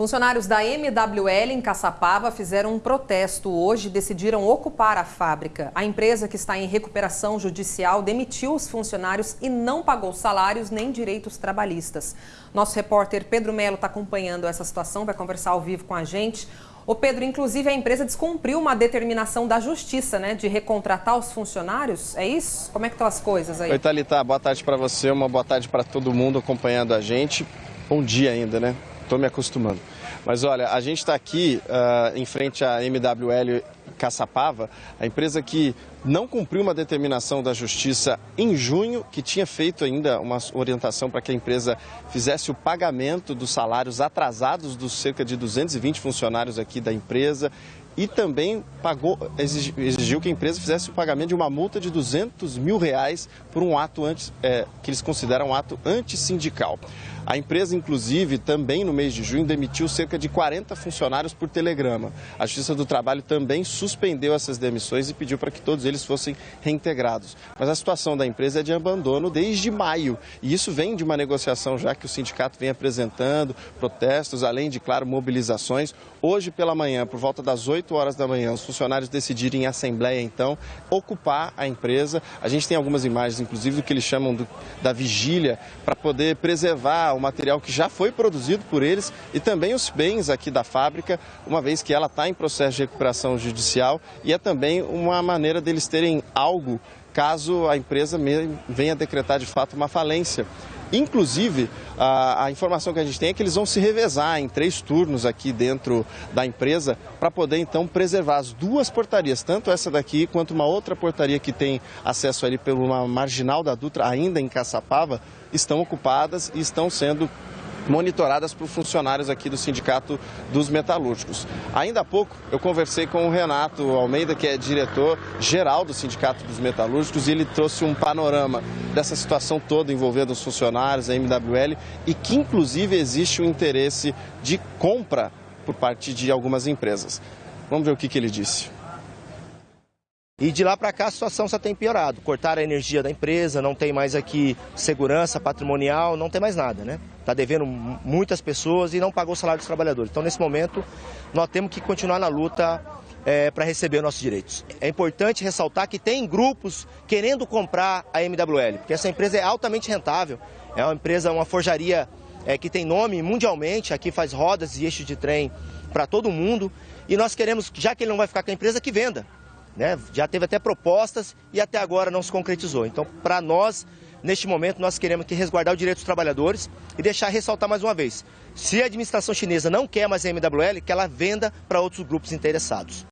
Funcionários da MWL em Caçapava fizeram um protesto hoje e decidiram ocupar a fábrica. A empresa, que está em recuperação judicial, demitiu os funcionários e não pagou salários nem direitos trabalhistas. Nosso repórter Pedro Melo está acompanhando essa situação, vai conversar ao vivo com a gente. Ô Pedro, inclusive a empresa descumpriu uma determinação da justiça, né, de recontratar os funcionários, é isso? Como é que estão as coisas aí? Oi, Thalita, boa tarde para você, uma boa tarde para todo mundo acompanhando a gente. Bom dia ainda, né? Estou me acostumando. Mas olha, a gente está aqui uh, em frente à MWL Caçapava, a empresa que não cumpriu uma determinação da Justiça em junho, que tinha feito ainda uma orientação para que a empresa fizesse o pagamento dos salários atrasados dos cerca de 220 funcionários aqui da empresa e também pagou, exigiu que a empresa fizesse o pagamento de uma multa de 200 mil reais por um ato antes, é, que eles consideram um ato antissindical. A empresa, inclusive, também no mês de junho, demitiu cerca de 40 funcionários por telegrama. A Justiça do Trabalho também suspendeu essas demissões e pediu para que todos eles fossem reintegrados. Mas a situação da empresa é de abandono desde maio. E isso vem de uma negociação já que o sindicato vem apresentando, protestos, além de, claro, mobilizações. Hoje pela manhã, por volta das 8 horas da manhã, os funcionários decidiram em assembleia, então, ocupar a empresa. A gente tem algumas imagens, inclusive, do que eles chamam do, da vigília, para poder preservar o material que já foi produzido por eles e também os bens aqui da fábrica, uma vez que ela está em processo de recuperação judicial e é também uma maneira deles terem algo caso a empresa venha decretar de fato uma falência. Inclusive, a, a, informação que a gente tem é que eles vão se revezar em três turnos aqui dentro da empresa para poder então preservar as duas portarias, tanto essa daqui quanto uma outra portaria que tem acesso ali pela marginal da Dutra, ainda em Caçapava, estão ocupadas e estão sendo monitoradas por funcionários aqui do Sindicato dos Metalúrgicos. Ainda há pouco eu conversei com o Renato Almeida, que é diretor geral do Sindicato dos Metalúrgicos, e ele trouxe um panorama dessa situação toda envolvendo os funcionários, a MWL, e que inclusive existe um interesse de compra por parte de algumas empresas. Vamos ver o que, que ele disse. E de lá para cá a situação só tem piorado. Cortaram a energia da empresa, não tem mais aqui segurança patrimonial, não tem mais nada, né? Está devendo muitas pessoas e não pagou o salário dos trabalhadores. Então, nesse momento, nós temos que continuar na luta é, para receber nossos direitos. É importante ressaltar que tem grupos querendo comprar a MWL, porque essa empresa é altamente rentável. É uma empresa, uma forjaria é, que tem nome mundialmente, aqui faz rodas e eixos de trem para todo mundo. E nós queremos, já que ele não vai ficar com a empresa, que venda. Né? Já teve até propostas e até agora não se concretizou. Então, para nós, neste momento, nós queremos que resguardar o direito dos trabalhadores e deixar ressaltar mais uma vez: se a administração chinesa não quer mais a MWL, que ela venda para outros grupos interessados.